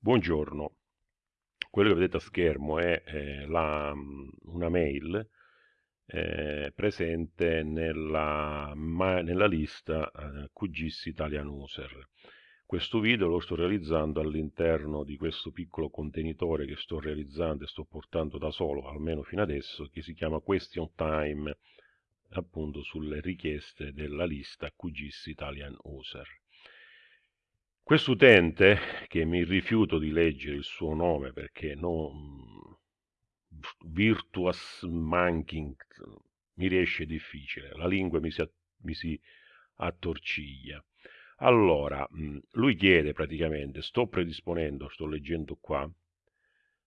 Buongiorno, quello che vedete a schermo è eh, la, una mail eh, presente nella, ma, nella lista eh, QGIS Italian User. Questo video lo sto realizzando all'interno di questo piccolo contenitore che sto realizzando e sto portando da solo, almeno fino adesso, che si chiama Question Time, appunto sulle richieste della lista QGIS Italian User. Questo utente, che mi rifiuto di leggere il suo nome perché no, virtuous manking mi riesce difficile, la lingua mi si, mi si attorciglia. Allora, lui chiede praticamente, sto predisponendo, sto leggendo qua,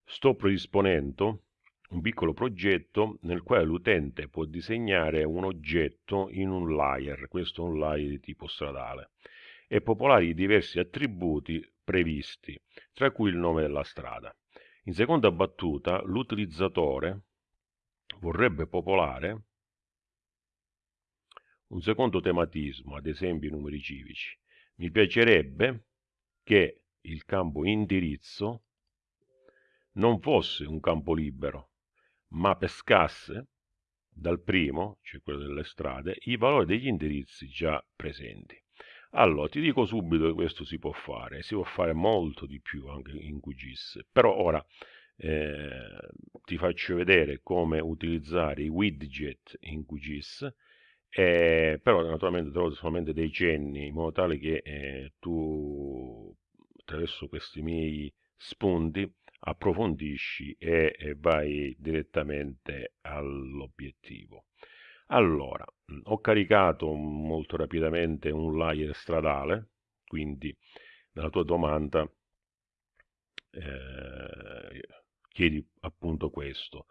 sto predisponendo un piccolo progetto nel quale l'utente può disegnare un oggetto in un layer, questo è un layer di tipo stradale e popolare i diversi attributi previsti, tra cui il nome della strada. In seconda battuta, l'utilizzatore vorrebbe popolare un secondo tematismo, ad esempio i numeri civici. Mi piacerebbe che il campo indirizzo non fosse un campo libero, ma pescasse dal primo, cioè quello delle strade, i valori degli indirizzi già presenti. Allora, ti dico subito che questo si può fare, si può fare molto di più anche in QGIS, però ora eh, ti faccio vedere come utilizzare i widget in QGIS, eh, però naturalmente trovo solamente dei cenni in modo tale che eh, tu attraverso questi miei spunti approfondisci e, e vai direttamente all'obiettivo. Allora, ho caricato molto rapidamente un layer stradale, quindi nella tua domanda eh, chiedi appunto questo.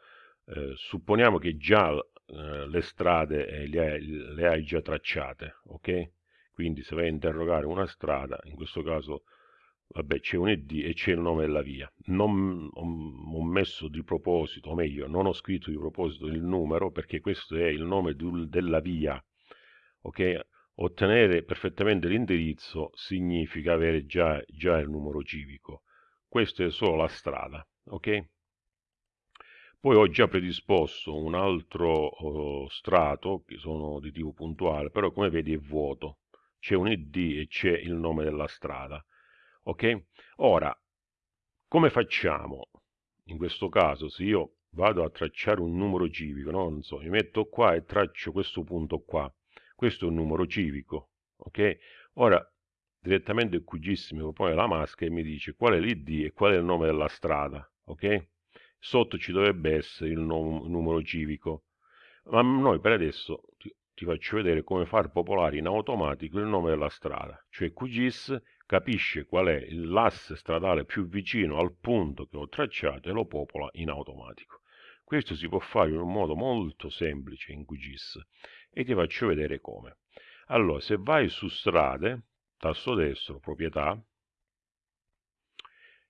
Eh, supponiamo che già eh, le strade eh, le hai, le, hai, già tracciate, ok? Quindi se vai a interrogare una strada, in questo caso vabbè c'è un id e c'è il nome della via. Non ho, ho, messo di proposito o meglio non ho scritto di proposito il numero perché questo è il nome della via ok? Ottenere perfettamente l'indirizzo significa avere già, già il numero civico. Questa è solo la strada ok? Poi ho già predisposto un altro oh, strato che sono di tipo puntuale però come vedi è vuoto. C'è un id e c'è il nome della strada ok? Ora, come facciamo? In questo caso, se io vado a tracciare un numero civico, no? non so, mi metto qua e traccio questo punto qua, questo è un numero civico, ok? Ora, direttamente il QGIS mi propone la maschera e mi dice qual è l'ID e qual è il nome della strada, ok? Sotto ci dovrebbe essere il numero civico, ma noi per adesso ti, ti faccio vedere come far popolare in automatico il nome della strada, cioè QGIS capisce qual è l'asse stradale più vicino al punto che ho tracciato e lo popola in automatico. Questo si può fare in un modo molto semplice in QGIS e ti faccio vedere come. Allora, se vai su strade, tasto destro, proprietà,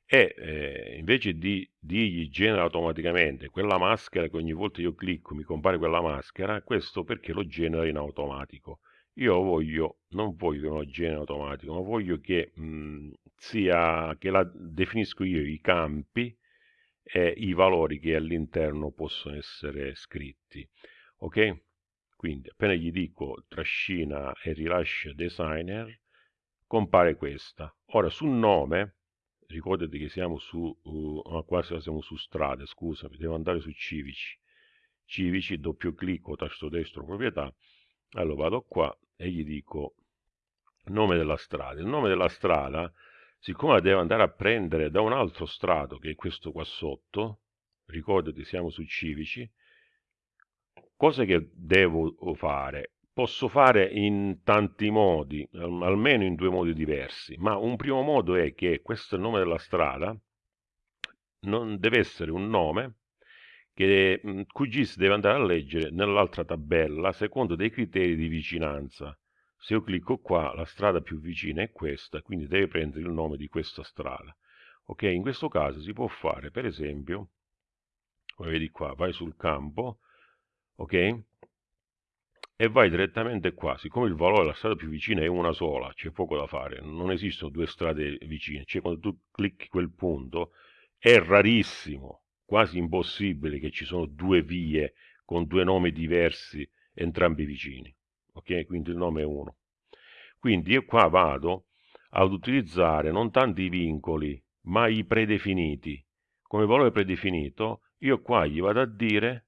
e eh, invece di dirgli genera automaticamente quella maschera che ogni volta io clicco mi compare quella maschera, questo perché lo genera in automatico io voglio, non voglio uno genere automatico, ma voglio che mh, mhmm, sia, che la definisco io i campi e i valori che all'interno possono essere scritti. Ok? Quindi appena gli dico trascina e rilascia designer, compare questa. Ora sul nome, ricordati che siamo su, uh, quasi siamo su strade, scusami, devo andare su civici. Civici, doppio clicco, tasto destro, proprietà, allora vado qua e gli dico nome della strada. Il nome della strada, siccome la devo andare a prendere da un altro strato, che è questo qua sotto, ricordati siamo su civici, cosa che devo fare? Posso fare in tanti modi, almeno in due modi diversi, ma un primo modo è che questo nome della strada non deve essere un nome che mhmm, QGIS deve andare a leggere nell'altra tabella secondo dei criteri di vicinanza. Se io clicco qua, la strada più vicina è questa, quindi deve prendere il nome di questa strada. Ok, in questo caso si può fare, per esempio, come vedi qua, vai sul campo, ok, e vai direttamente qua. Siccome il valore della strada più vicina è una sola, c'è poco da fare, non esistono due strade vicine, cioè quando tu clicchi quel punto è rarissimo, quasi impossibile che ci sono due vie con due nomi diversi, entrambi vicini. Ok? Quindi il nome è uno. Quindi io qua vado ad utilizzare non tanto i vincoli, ma i predefiniti. Come valore predefinito, io qua gli vado a dire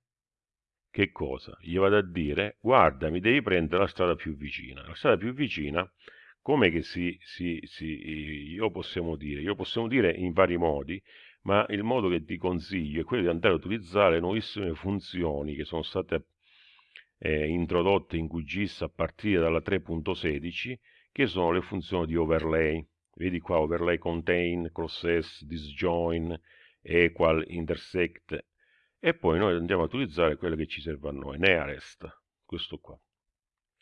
che cosa? Gli vado a dire, guarda, mi devi prendere la strada più vicina. La strada più vicina, come che si, si, si, io possiamo dire? Io possiamo dire in vari modi, ma il modo che ti consiglio è quello di andare a utilizzare nuovissime funzioni che sono state eh, introdotte in QGIS a partire dalla 3.16, che sono le funzioni di overlay. Vedi qua overlay contain, crosses, disjoin, equal, intersect, e poi noi andiamo a utilizzare quello che ci serve a noi, nearest, questo qua.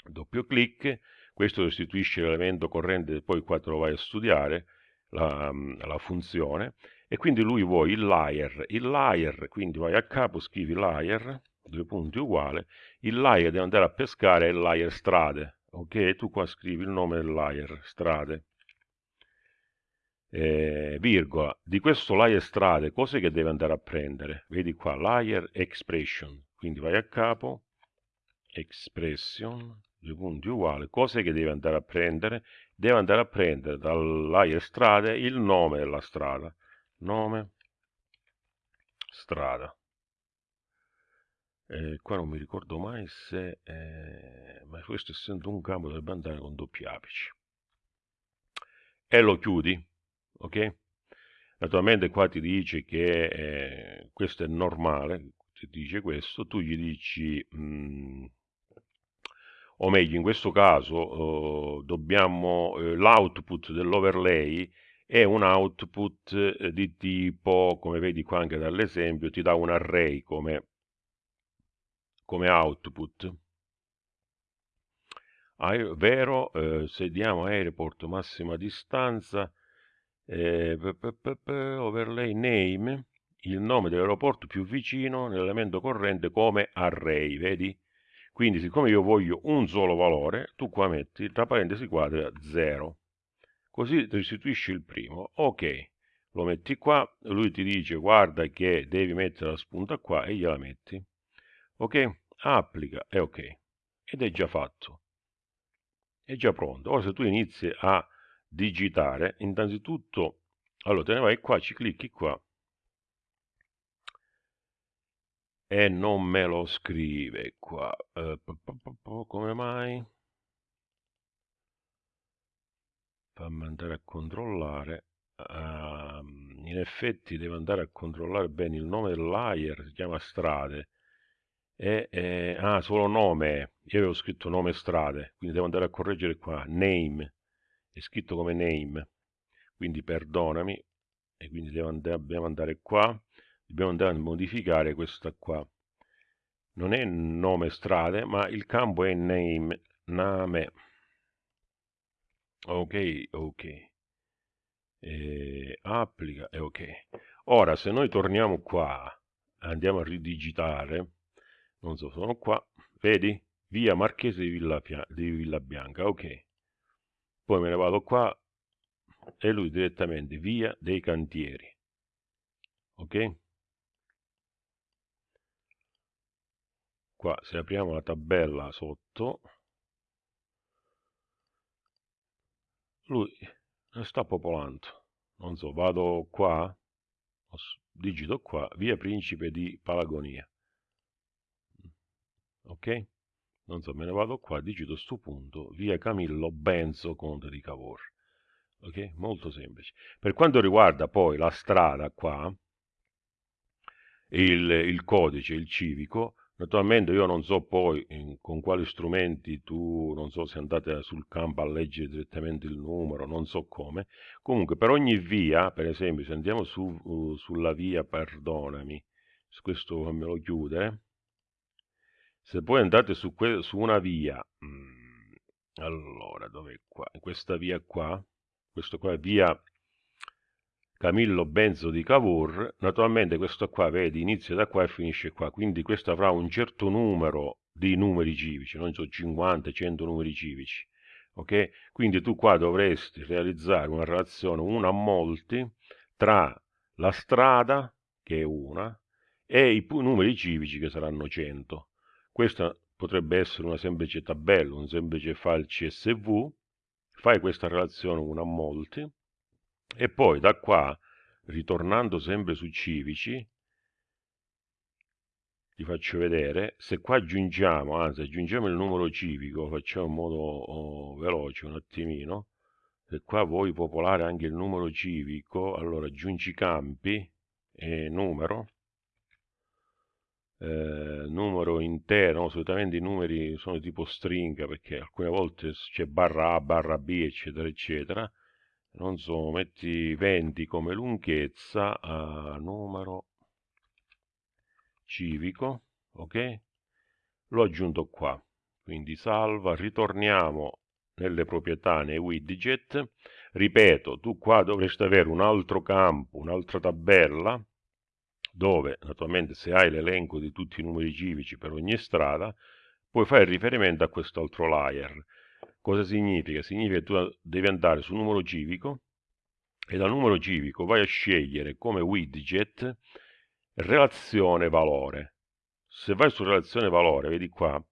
Doppio clic, questo restituisce l'elemento corrente, poi qua te lo vai a studiare, la, la funzione, e quindi lui vuole il layer, il layer, quindi vai a capo, scrivi layer, due punti uguale, il layer deve andare a pescare il layer strade, ok? Tu qua scrivi il nome del layer, strade, eh, virgola, di questo layer strade, cose che deve andare a prendere? Vedi qua, layer expression, quindi vai a capo, expression, due punti uguali, cose che deve andare a prendere? Deve andare a prendere dal layer strade il nome della strada, nome, strada. Eh, qua non mi ricordo mai se, eh, ma questo essendo un campo dovrebbe andare con doppi apici. E lo chiudi, ok? Naturalmente qua ti dice che eh, questo è normale, ti dice questo, tu gli dici, mh, mm, o meglio in questo caso eh, dobbiamo, l'output dell'overlay è un output eh, di tipo, come vedi qua anche dall'esempio, ti dà un array come, come output. vero, eh, se diamo airport massima distanza, eh, overlay name, il nome dell'aeroporto più vicino nell'elemento corrente come array, vedi? Quindi siccome io voglio un solo valore, tu qua metti tra parentesi quadra 0. Così restituisci il primo. Ok, lo metti qua, lui ti dice guarda che devi mettere la spunta qua e gliela metti. Ok, applica e ok. Ed è già fatto. È già pronto. Ora se tu inizi a digitare, innanzitutto, allora te ne vai qua, ci clicchi qua e non me lo scrive qua. Uh, come mai? Fammi andare a controllare. Uh, in effetti devo andare a controllare bene il nome del layer, si chiama strade. E, e, ah, solo nome. Io avevo scritto nome strade, quindi devo andare a correggere qua. Name è scritto come name, quindi perdonami, e quindi dobbiamo andare qua, dobbiamo andare a modificare questa qua. Non è nome strade, ma il campo è name, name. Ok, ok. E applica e ok. Ora, se noi torniamo qua, andiamo a ridigitare, non so, sono qua, vedi? Via Marchese di Villa, di Villa Bianca, ok poi me ne vado qua e lui direttamente via dei cantieri ok qua se apriamo la tabella sotto lui sta popolando non so vado qua digito qua via principe di Palagonia ok non so, me ne vado qua, digito sto punto, via Camillo Benzo, conte di Cavour. Ok? Molto semplice. Per quanto riguarda poi la strada qua, il, il codice, il civico, naturalmente io non so poi in, con quali strumenti tu, non so se andate sul campo a leggere direttamente il numero, non so come, comunque per ogni via, per esempio se andiamo su, uh, sulla via, perdonami, questo fammelo chiudere, se poi andate su, su una via, mm, allora, dov'è qua? Questa via qua, questo qua è via Camillo Benzo di Cavour, naturalmente questo qua, vedi, inizia da qua e finisce qua, quindi questo avrà un certo numero di numeri civici, non so 50, 100 numeri civici. Ok? Quindi tu qua dovresti realizzare una relazione una a molti tra la strada, che è una, e i numeri civici che saranno 100. Questa potrebbe essere una semplice tabella, un semplice file CSV, fai questa relazione una a molti, e poi da qua, ritornando sempre su civici, ti faccio vedere, se qua aggiungiamo, anzi aggiungiamo il numero civico, facciamo in modo oh, veloce un attimino, se qua vuoi popolare anche il numero civico, allora aggiungi campi e numero, eh, numero intero, solitamente i numeri sono tipo stringa perché alcune volte c'è barra A, barra B, eccetera, eccetera, non so, metti 20 come lunghezza a numero civico, ok? L'ho aggiunto qua, quindi salva, ritorniamo nelle proprietà nei widget, ripeto, tu qua dovresti avere un altro campo, un'altra tabella, dove naturalmente se hai l'elenco di tutti i numeri civici per ogni strada, puoi fare riferimento a quest'altro layer. Cosa significa? Significa che tu devi andare sul numero civico e dal numero civico vai a scegliere come widget relazione valore. Se vai su relazione valore, vedi qua,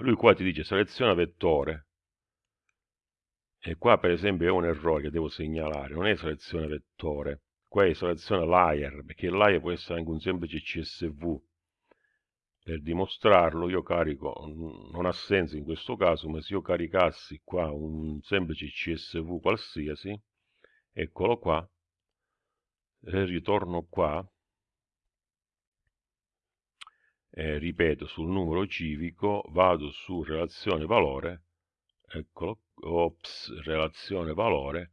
lui qua ti dice seleziona vettore. E qua per esempio è un errore che devo segnalare, non è selezione vettore, qua è selezione layer, perché layer può essere anche un semplice CSV. Per dimostrarlo io carico, non ha senso in questo caso, ma se io caricassi qua un semplice CSV qualsiasi, eccolo qua, e ritorno qua, eh, ripeto, sul numero civico, vado su relazione valore, eccolo, ops, relazione valore,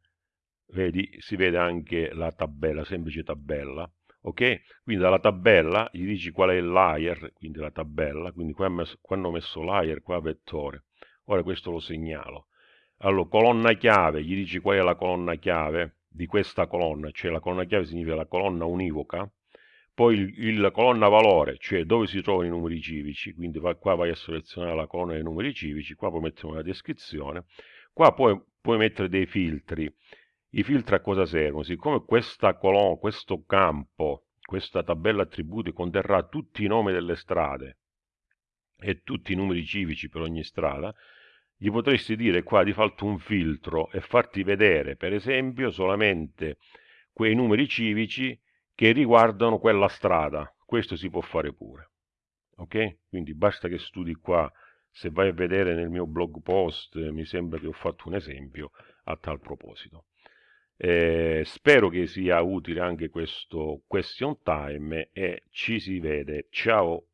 vedi, si vede anche la tabella, semplice tabella, ok? Quindi dalla tabella gli dici qual è il layer, quindi la tabella, quindi qua, messo, qua hanno messo layer, qua vettore, ora questo lo segnalo. Allora, colonna chiave, gli dici qual è la colonna chiave di questa colonna, cioè la colonna chiave significa la colonna univoca, poi il, il, colonna valore, cioè dove si trovano i numeri civici, quindi va, qua vai a selezionare la colonna dei numeri civici, qua puoi mettere una descrizione, qua poi puoi mettere dei filtri. I filtri a cosa servono? Siccome questa colonna, questo campo, questa tabella attributi conterrà tutti i nomi delle strade e tutti i numeri civici per ogni strada, gli potresti dire qua di farti un filtro e farti vedere, per esempio, solamente quei numeri civici che riguardano quella strada. Questo si può fare pure. Ok? Quindi basta che studi qua. Se vai a vedere nel mio blog post, mi sembra che ho fatto un esempio a tal proposito. Eh, spero che sia utile anche questo question time e ci si vede. Ciao!